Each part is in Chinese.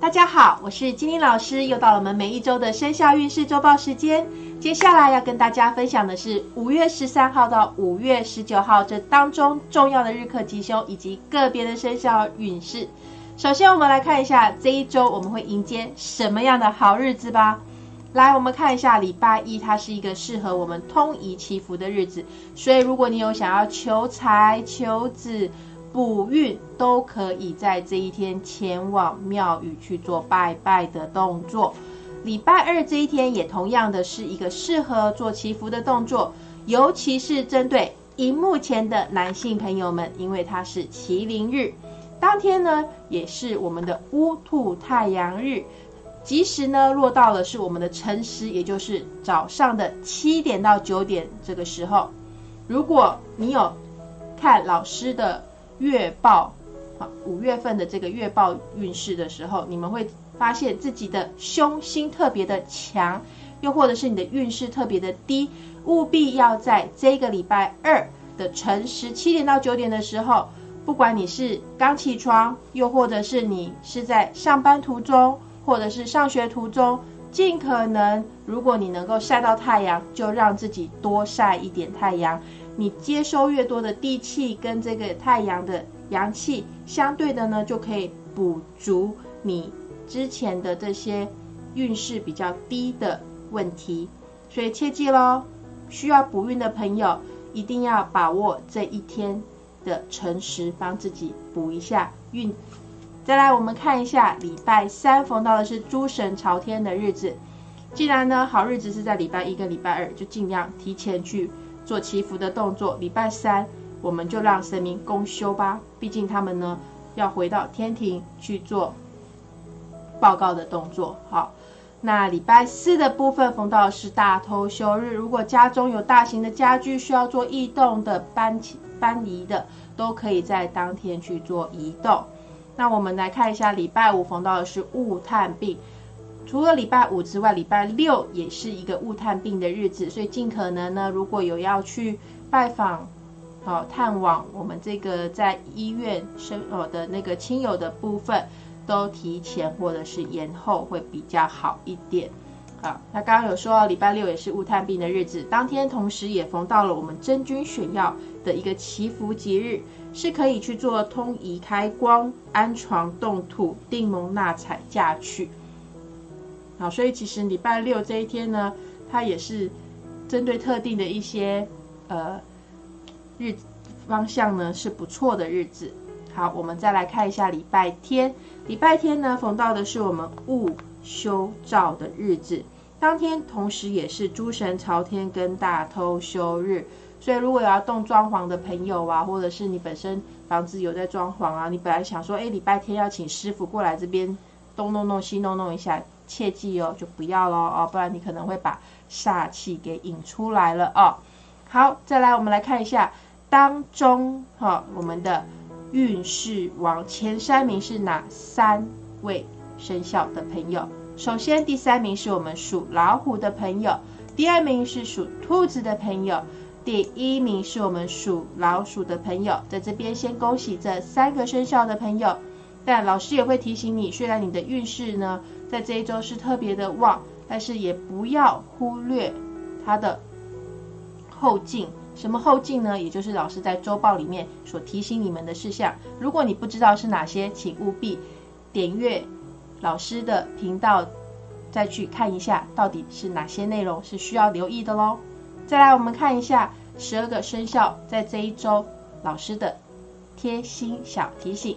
大家好，我是金玲老师，又到了我们每一周的生肖运势周报时间。接下来要跟大家分享的是五月十三号到五月十九号这当中重要的日课吉凶以及个别的生肖运势。首先，我们来看一下这一周我们会迎接什么样的好日子吧。来，我们看一下礼拜一，它是一个适合我们通仪祈福的日子，所以如果你有想要求财、求子。补运都可以在这一天前往庙宇去做拜拜的动作。礼拜二这一天也同样的是一个适合做祈福的动作，尤其是针对荧幕前的男性朋友们，因为它是麒麟日，当天呢也是我们的乌兔太阳日，吉时呢落到了是我们的辰时，也就是早上的七点到九点这个时候。如果你有看老师的。月报，好，五月份的这个月报运势的时候，你们会发现自己的凶星特别的强，又或者是你的运势特别的低，务必要在这个礼拜二的晨时七点到九点的时候，不管你是刚起床，又或者是你是在上班途中，或者是上学途中，尽可能，如果你能够晒到太阳，就让自己多晒一点太阳。你接收越多的地气跟这个太阳的阳气，相对的呢，就可以补足你之前的这些运势比较低的问题。所以切记喽，需要补运的朋友一定要把握这一天的辰时，帮自己补一下运。再来，我们看一下礼拜三逢到的是诸神朝天的日子。既然呢好日子是在礼拜一跟礼拜二，就尽量提前去。做祈福的动作，礼拜三我们就让神明公休吧，毕竟他们呢要回到天庭去做报告的动作。好，那礼拜四的部分逢到是大偷休日，如果家中有大型的家具需要做移动的搬搬移的，都可以在当天去做移动。那我们来看一下，礼拜五逢到的是雾探病。除了礼拜五之外，礼拜六也是一个雾探病的日子，所以尽可能呢，如果有要去拜访、好探望我们这个在医院生哦的那个亲友的部分，都提前或者是延后会比较好一点。好，那刚刚有说礼拜六也是雾探病的日子，当天同时也逢到了我们真君选药的一个祈福吉日，是可以去做通仪开光、安床动土、定蒙纳采嫁娶。好，所以其实礼拜六这一天呢，它也是针对特定的一些呃日方向呢是不错的日子。好，我们再来看一下礼拜天。礼拜天呢，逢到的是我们戊修照的日子，当天同时也是诸神朝天跟大偷休日。所以如果有要动装潢的朋友啊，或者是你本身房子有在装潢啊，你本来想说，哎，礼拜天要请师傅过来这边东弄弄西弄弄一下。切记哦，就不要喽哦，不然你可能会把煞气给引出来了哦。好，再来我们来看一下当中哈，我们的运势王前三名是哪三位生肖的朋友？首先第三名是我们属老虎的朋友，第二名是属兔子的朋友，第一名是我们属老鼠的朋友。在这边先恭喜这三个生肖的朋友，但老师也会提醒你，虽然你的运势呢。在这一周是特别的旺，但是也不要忽略它的后劲。什么后劲呢？也就是老师在周报里面所提醒你们的事项。如果你不知道是哪些，请务必点阅老师的频道，再去看一下到底是哪些内容是需要留意的喽。再来，我们看一下十二个生肖在这一周老师的贴心小提醒。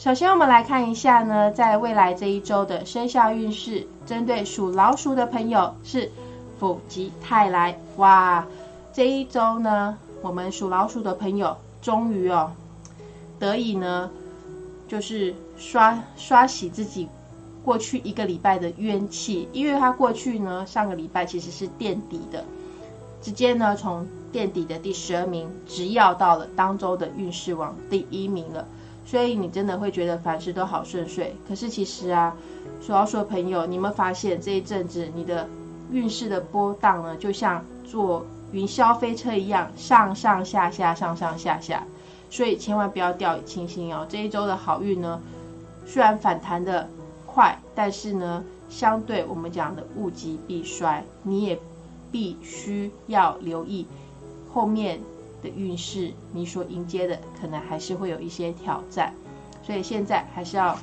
首先，我们来看一下呢，在未来这一周的生肖运势，针对属老鼠的朋友是否极泰来？哇，这一周呢，我们属老鼠的朋友终于哦，得以呢，就是刷刷洗自己过去一个礼拜的冤气，因为他过去呢，上个礼拜其实是垫底的，直接呢从垫底的第十二名直要到了当周的运势王第一名了。所以你真的会觉得凡事都好顺遂，可是其实啊，说要说朋友，你们发现这一阵子你的运势的波荡呢，就像坐云霄飞车一样，上上下下，上上下下。所以千万不要掉以轻心哦。这一周的好运呢，虽然反弹的快，但是呢，相对我们讲的物极必衰，你也必须要留意后面的运势，你所迎接的可能还是会有一些挑战，所以现在还是要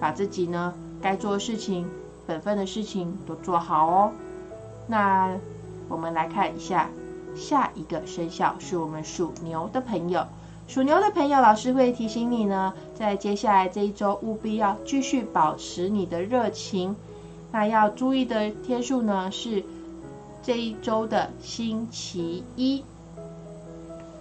把自己呢该做的事情、本分的事情都做好哦。那我们来看一下下一个生肖，是我们属牛的朋友。属牛的朋友，老师会提醒你呢，在接下来这一周，务必要继续保持你的热情。那要注意的天数呢，是这一周的星期一，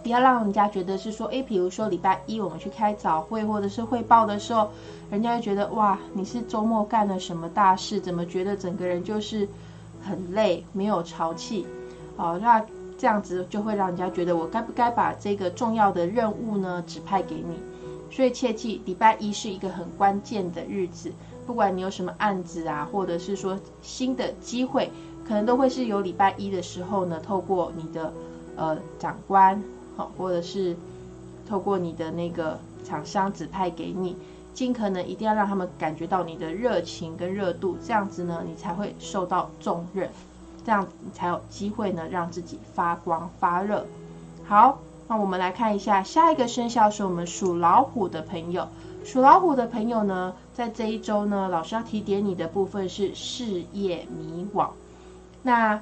不要让人家觉得是说，诶，比如说礼拜一我们去开早会或者是汇报的时候，人家会觉得哇，你是周末干了什么大事？怎么觉得整个人就是很累，没有潮气？哦，那。这样子就会让人家觉得我该不该把这个重要的任务呢指派给你，所以切记礼拜一是一个很关键的日子，不管你有什么案子啊，或者是说新的机会，可能都会是有礼拜一的时候呢，透过你的呃长官好，或者是透过你的那个厂商指派给你，尽可能一定要让他们感觉到你的热情跟热度，这样子呢，你才会受到重任。这样你才有机会呢，让自己发光发热。好，那我们来看一下下一个生肖是我们属老虎的朋友。属老虎的朋友呢，在这一周呢，老师要提点你的部分是事业迷惘。那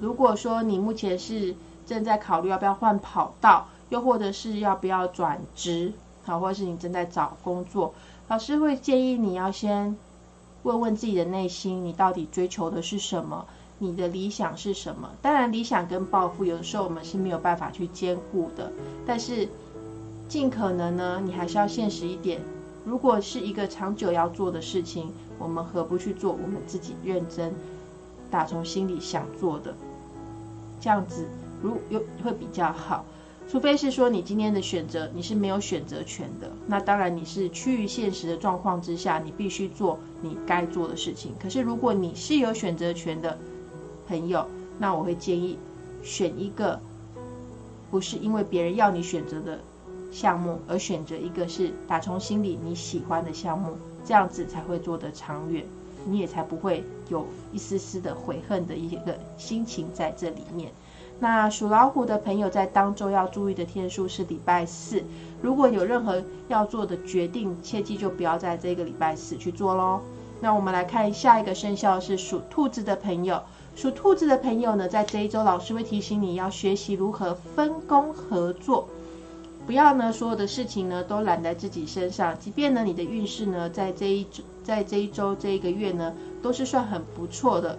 如果说你目前是正在考虑要不要换跑道，又或者是要不要转职，好，或者是你正在找工作，老师会建议你要先问问自己的内心，你到底追求的是什么。你的理想是什么？当然，理想跟抱负有的时候我们是没有办法去兼顾的。但是，尽可能呢，你还是要现实一点。如果是一个长久要做的事情，我们何不去做我们自己认真、打从心里想做的？这样子，如又会比较好。除非是说你今天的选择你是没有选择权的，那当然你是趋于现实的状况之下，你必须做你该做的事情。可是如果你是有选择权的，朋友，那我会建议选一个不是因为别人要你选择的项目，而选择一个是打从心里你喜欢的项目，这样子才会做得长远，你也才不会有一丝丝的悔恨的一个心情在这里面。那属老虎的朋友在当周要注意的天数是礼拜四，如果有任何要做的决定，切记就不要在这个礼拜四去做喽。那我们来看下一个生肖是属兔子的朋友。属兔子的朋友呢，在这一周，老师会提醒你要学习如何分工合作，不要呢所有的事情呢都揽在自己身上。即便呢你的运势呢在这一，在这一周这一个月呢都是算很不错的，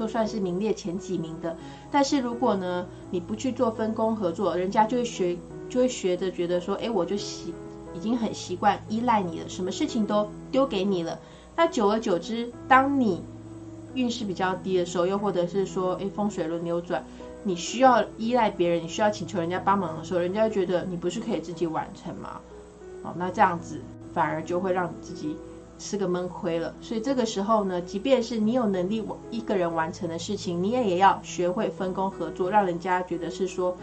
都算是名列前几名的。但是如果呢你不去做分工合作，人家就会学就会学着觉得说，哎，我就习已经很习惯依赖你了，什么事情都丢给你了。那久而久之，当你运势比较低的时候，又或者是说，哎，风水轮流转，你需要依赖别人，你需要请求人家帮忙的时候，人家觉得你不是可以自己完成吗？哦，那这样子反而就会让你自己吃个闷亏了。所以这个时候呢，即便是你有能力我一个人完成的事情，你也也要学会分工合作，让人家觉得是说，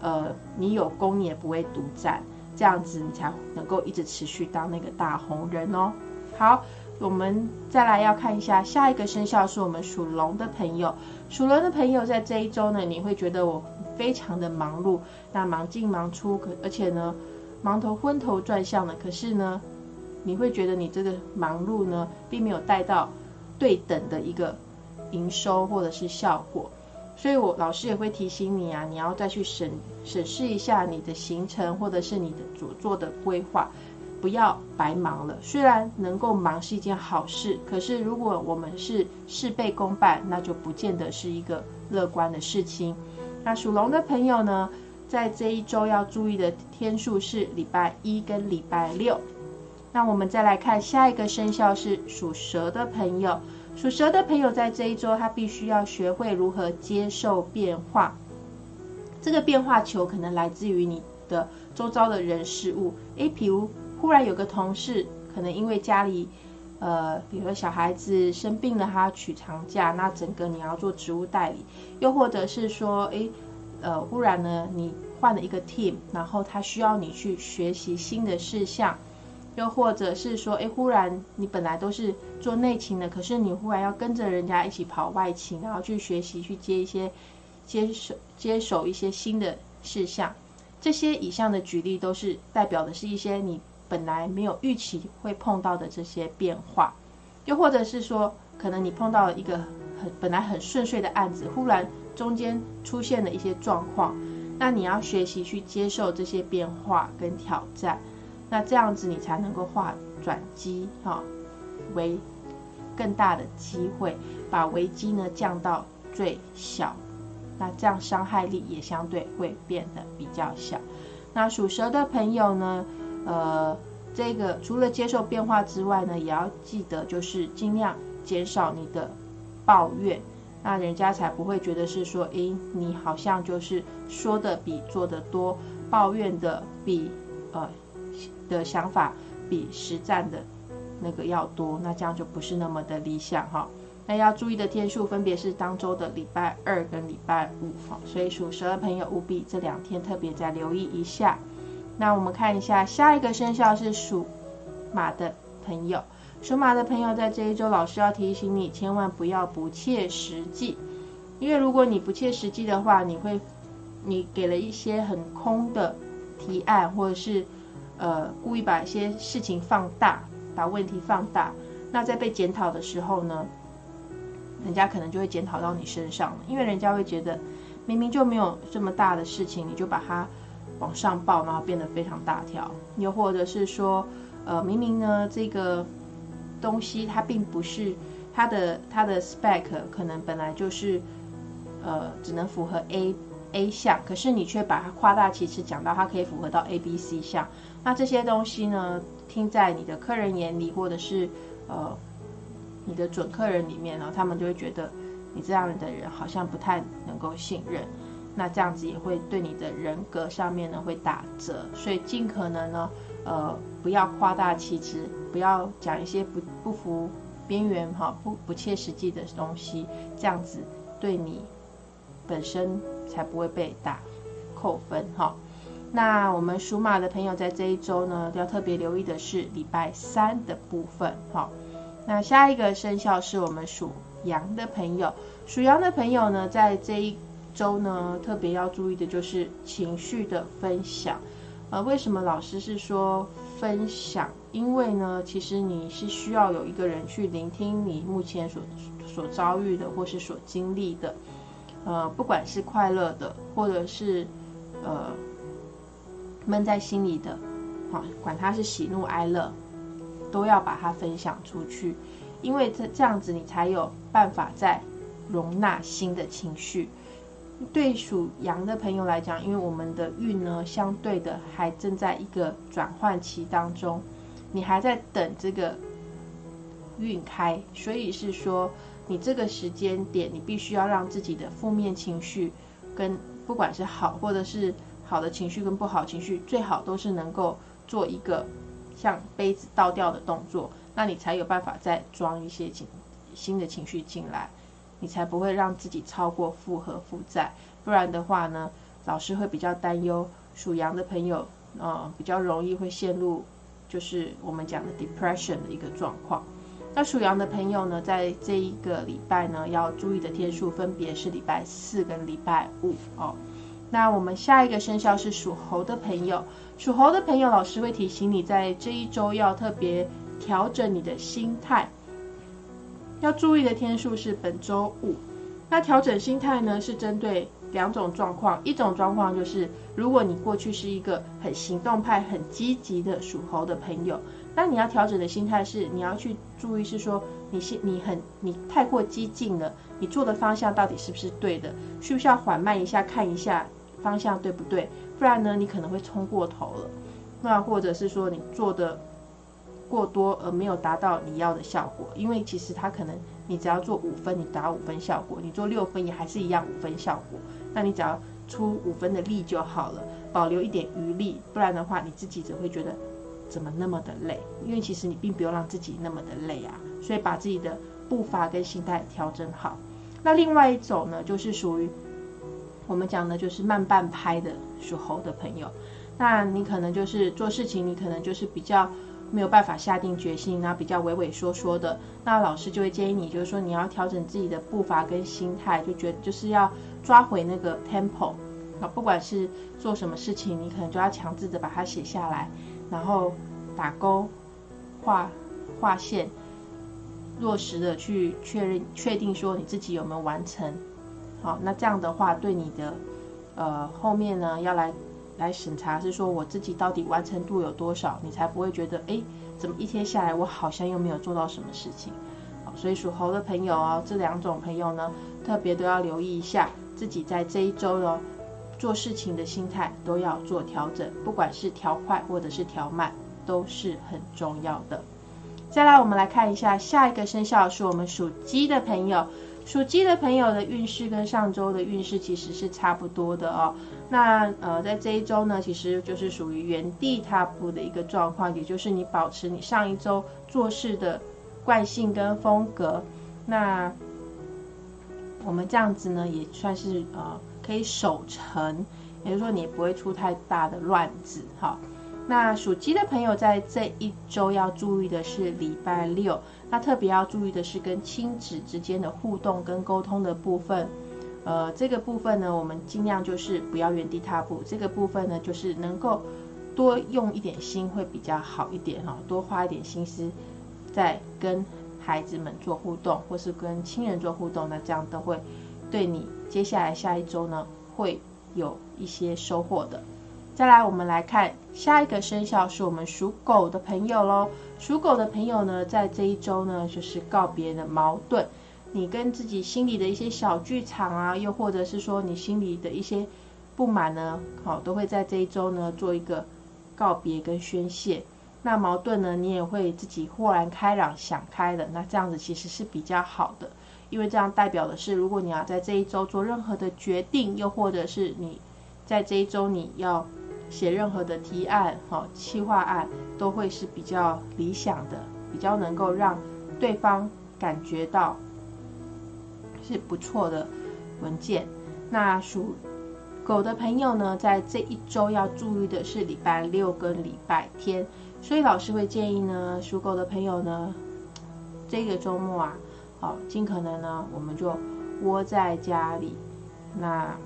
呃，你有功你也不会独占，这样子你才能够一直持续当那个大红人哦。好。我们再来要看一下下一个生肖是我们属龙的朋友。属龙的朋友在这一周呢，你会觉得我非常的忙碌，那忙进忙出，可而且呢，忙头昏头转向的。可是呢，你会觉得你这个忙碌呢，并没有带到对等的一个营收或者是效果。所以我老师也会提醒你啊，你要再去审审视一下你的行程或者是你的所做的规划。不要白忙了。虽然能够忙是一件好事，可是如果我们是事倍功半，那就不见得是一个乐观的事情。那属龙的朋友呢，在这一周要注意的天数是礼拜一跟礼拜六。那我们再来看下一个生肖是属蛇的朋友。属蛇的朋友在这一周，他必须要学会如何接受变化。这个变化球可能来自于你的周遭的人事物。诶，比如。忽然有个同事，可能因为家里，呃，比如说小孩子生病了，他要取长假，那整个你要做职务代理，又或者是说，诶，呃，忽然呢，你换了一个 team，然后他需要你去学习新的事项，又或者是说，哎，忽然你本来都是做内勤的，可是你忽然要跟着人家一起跑外勤，然后去学习去接一些接手接手一些新的事项。这些以上的举例都是代表的是一些你本来没有预期会碰到的这些变化，又或者是说，可能你碰到了一个很本来很顺遂的案子，忽然中间出现了一些状况，那你要学习去接受这些变化跟挑战，那这样子你才能够化转机哈为更大的机会，把危机呢降到最小。那这样伤害力也相对会变得比较小。那属蛇的朋友呢，呃，这个除了接受变化之外呢，也要记得就是尽量减少你的抱怨，那人家才不会觉得是说，诶，你好像就是说的比做的多，抱怨的比呃的想法比实战的那个要多，那这样就不是那么的理想哈。那要注意的天数分别是当周的礼拜二跟礼拜五哈，所以属蛇的朋友务必这两天特别再留意一下。那我们看一下下一个生肖是属马的朋友，属马的朋友在这一周，老师要提醒你千万不要不切实际，因为如果你不切实际的话，你会你给了一些很空的提案，或者是呃故意把一些事情放大，把问题放大，那在被检讨的时候呢？人家可能就会检讨到你身上了，因为人家会觉得明明就没有这么大的事情，你就把它往上报，然后变得非常大条。又或者是说，呃，明明呢这个东西它并不是它的它的 spec 可能本来就是呃只能符合 A A 项，可是你却把它夸大其词讲到它可以符合到 A B C 项。那这些东西呢，听在你的客人眼里，或者是呃。你的准客人里面呢，他们就会觉得你这样的人好像不太能够信任，那这样子也会对你的人格上面呢会打折，所以尽可能呢，呃，不要夸大其词，不要讲一些不不符边缘哈不不切实际的东西，这样子对你本身才不会被打扣分哈。那我们属马的朋友在这一周呢，要特别留意的是礼拜三的部分哈。那下一个生肖是我们属羊的朋友，属羊的朋友呢，在这一周呢，特别要注意的就是情绪的分享。呃，为什么老师是说分享？因为呢，其实你是需要有一个人去聆听你目前所所遭遇的，或是所经历的，呃，不管是快乐的，或者是呃闷在心里的，好，管它是喜怒哀乐。都要把它分享出去，因为这这样子你才有办法再容纳新的情绪。对属羊的朋友来讲，因为我们的运呢，相对的还正在一个转换期当中，你还在等这个运开，所以是说你这个时间点，你必须要让自己的负面情绪跟不管是好或者是好的情绪跟不好情绪，最好都是能够做一个。像杯子倒掉的动作，那你才有办法再装一些情新的情绪进来，你才不会让自己超过负荷负债。不然的话呢，老师会比较担忧属羊的朋友，呃，比较容易会陷入就是我们讲的 depression 的一个状况。那属羊的朋友呢，在这一个礼拜呢，要注意的天数分别是礼拜四跟礼拜五哦。那我们下一个生肖是属猴的朋友，属猴的朋友，老师会提醒你在这一周要特别调整你的心态，要注意的天数是本周五。那调整心态呢，是针对两种状况，一种状况就是如果你过去是一个很行动派、很积极的属猴的朋友，那你要调整的心态是你要去注意，是说你是你很你太过激进了，你做的方向到底是不是对的，需不需要缓慢一下看一下。方向对不对？不然呢，你可能会冲过头了。那或者是说你做的过多而没有达到你要的效果。因为其实它可能你只要做五分，你达五分效果；你做六分也还是一样五分效果。那你只要出五分的力就好了，保留一点余力。不然的话，你自己只会觉得怎么那么的累。因为其实你并不用让自己那么的累啊。所以把自己的步伐跟心态调整好。那另外一种呢，就是属于。我们讲的就是慢半拍的属猴的朋友，那你可能就是做事情，你可能就是比较没有办法下定决心，那比较畏畏缩缩的，那老师就会建议你，就是说你要调整自己的步伐跟心态，就觉就是要抓回那个 tempo 啊，不管是做什么事情，你可能就要强制的把它写下来，然后打勾、画画线，落实的去确认确定说你自己有没有完成。好，那这样的话对你的呃后面呢要来。来审查是说我自己到底完成度有多少，你才不会觉得哎，怎么一天下来我好像又没有做到什么事情。好，所以属猴的朋友哦，这两种朋友呢，特别都要留意一下自己在这一周哦做事情的心态都要做调整，不管是调快或者是调慢，都是很重要的。再来，我们来看一下下一个生肖是我们属鸡的朋友。属鸡的朋友的运势跟上周的运势其实是差不多的哦。那呃，在这一周呢，其实就是属于原地踏步的一个状况，也就是你保持你上一周做事的惯性跟风格。那我们这样子呢，也算是呃可以守成，也就是说你不会出太大的乱子哈。那属鸡的朋友在这一周要注意的是礼拜六。那特别要注意的是跟亲子之间的互动跟沟通的部分，呃，这个部分呢，我们尽量就是不要原地踏步。这个部分呢，就是能够多用一点心会比较好一点哈，多花一点心思在跟孩子们做互动，或是跟亲人做互动，那这样都会对你接下来下一周呢会有一些收获的。再来，我们来看下一个生肖是我们属狗的朋友喽。属狗的朋友呢，在这一周呢，就是告别的矛盾，你跟自己心里的一些小剧场啊，又或者是说你心里的一些不满呢，好，都会在这一周呢做一个告别跟宣泄。那矛盾呢，你也会自己豁然开朗，想开了。那这样子其实是比较好的，因为这样代表的是，如果你要在这一周做任何的决定，又或者是你在这一周你要。写任何的提案、哈企划案，都会是比较理想的，比较能够让对方感觉到是不错的文件。那属狗的朋友呢，在这一周要注意的是礼拜六跟礼拜天，所以老师会建议呢，属狗的朋友呢，这个周末啊，好，尽可能呢，我们就窝在家里，那。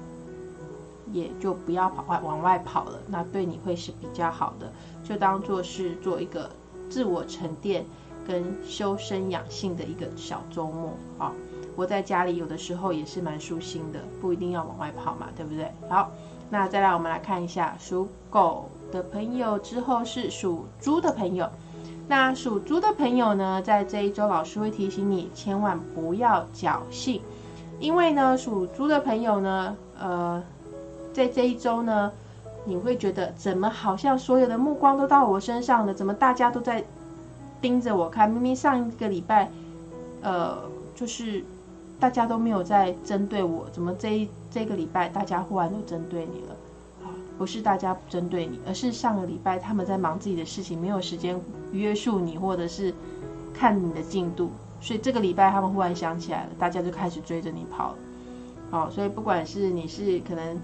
也就不要跑外往外跑了，那对你会是比较好的。就当做是做一个自我沉淀跟修身养性的一个小周末啊。我在家里有的时候也是蛮舒心的，不一定要往外跑嘛，对不对？好，那再来我们来看一下属狗的朋友，之后是属猪的朋友。那属猪的朋友呢，在这一周老师会提醒你，千万不要侥幸，因为呢，属猪的朋友呢，呃。在这一周呢，你会觉得怎么好像所有的目光都到我身上了？怎么大家都在盯着我看？明明上一个礼拜，呃，就是大家都没有在针对我，怎么这一这个礼拜大家忽然都针对你了？不是大家针对你，而是上个礼拜他们在忙自己的事情，没有时间约束你，或者是看你的进度，所以这个礼拜他们忽然想起来了，大家就开始追着你跑了。好，所以不管是你是可能。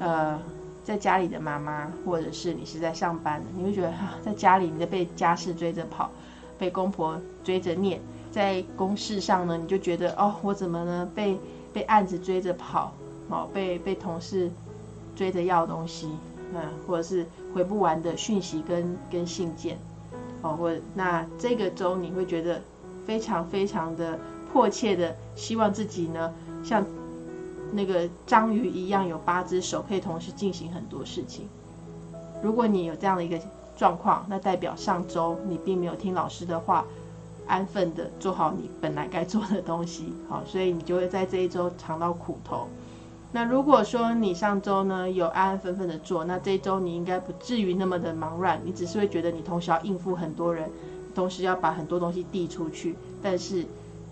呃，在家里的妈妈，或者是你是在上班的，你会觉得哈，在家里你在被家事追着跑，被公婆追着念；在公事上呢，你就觉得哦，我怎么呢被被案子追着跑，哦，被被同事追着要东西，嗯，或者是回不完的讯息跟跟信件，哦，或那这个周你会觉得非常非常的迫切的希望自己呢，像。那个章鱼一样有八只手，可以同时进行很多事情。如果你有这样的一个状况，那代表上周你并没有听老师的话，安分的做好你本来该做的东西。好，所以你就会在这一周尝到苦头。那如果说你上周呢有安安分分的做，那这一周你应该不至于那么的忙乱。你只是会觉得你同时要应付很多人，同时要把很多东西递出去，但是。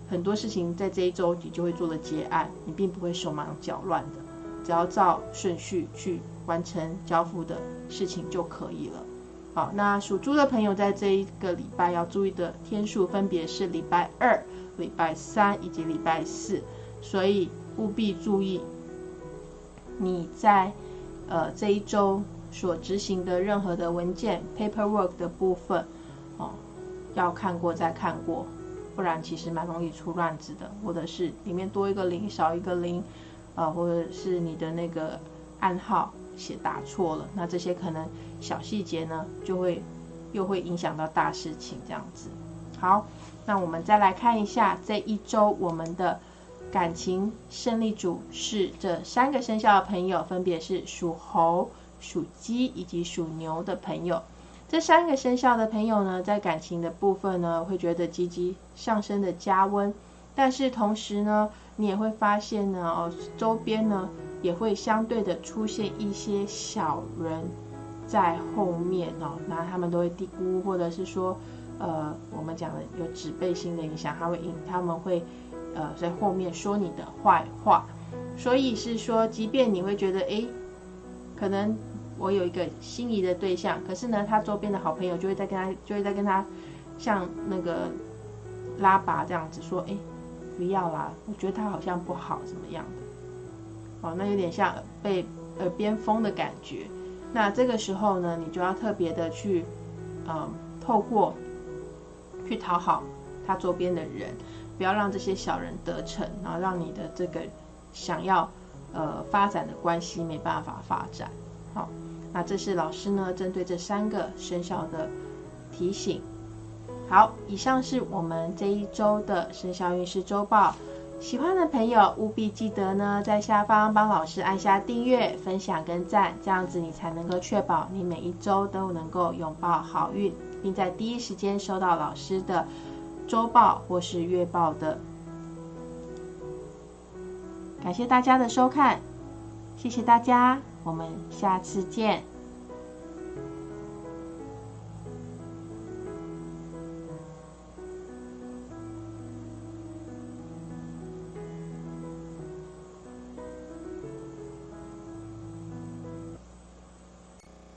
很多事情在这一周你就会做了结案，你并不会手忙脚乱的，只要照顺序去完成交付的事情就可以了。好，那属猪的朋友在这一个礼拜要注意的天数分别是礼拜二、礼拜三以及礼拜四，所以务必注意你在呃这一周所执行的任何的文件 paperwork 的部分，哦，要看过再看过，不然其实蛮容易出乱子的，或者是里面多一个零少一个零，呃，或者是你的那个暗号写打错了，那这些可能小细节呢，就会又会影响到大事情这样子。好，那我们再来看一下这一周我们的。感情胜利组是这三个生肖的朋友，分别是属猴、属鸡以及属牛的朋友。这三个生肖的朋友呢，在感情的部分呢，会觉得积极上升的加温，但是同时呢，你也会发现呢，哦，周边呢也会相对的出现一些小人在后面哦，那他们都会低估，或者是说，呃，我们讲的有指背心的影响，他会引他们会。呃，在后面说你的坏话，所以是说，即便你会觉得，哎，可能我有一个心仪的对象，可是呢，他周边的好朋友就会在跟他，就会在跟他，像那个拉拔这样子说，哎，不要啦，我觉得他好像不好，怎么样的？哦，那有点像被耳边风的感觉。那这个时候呢，你就要特别的去，嗯，透过去讨好他周边的人。不要让这些小人得逞，然后让你的这个想要呃发展的关系没办法发展。好，那这是老师呢针对这三个生肖的提醒。好，以上是我们这一周的生肖运势周报。喜欢的朋友务必记得呢在下方帮老师按下订阅、分享跟赞，这样子你才能够确保你每一周都能够拥抱好运，并在第一时间收到老师的。周报或是月报的，感谢大家的收看，谢谢大家，我们下次见。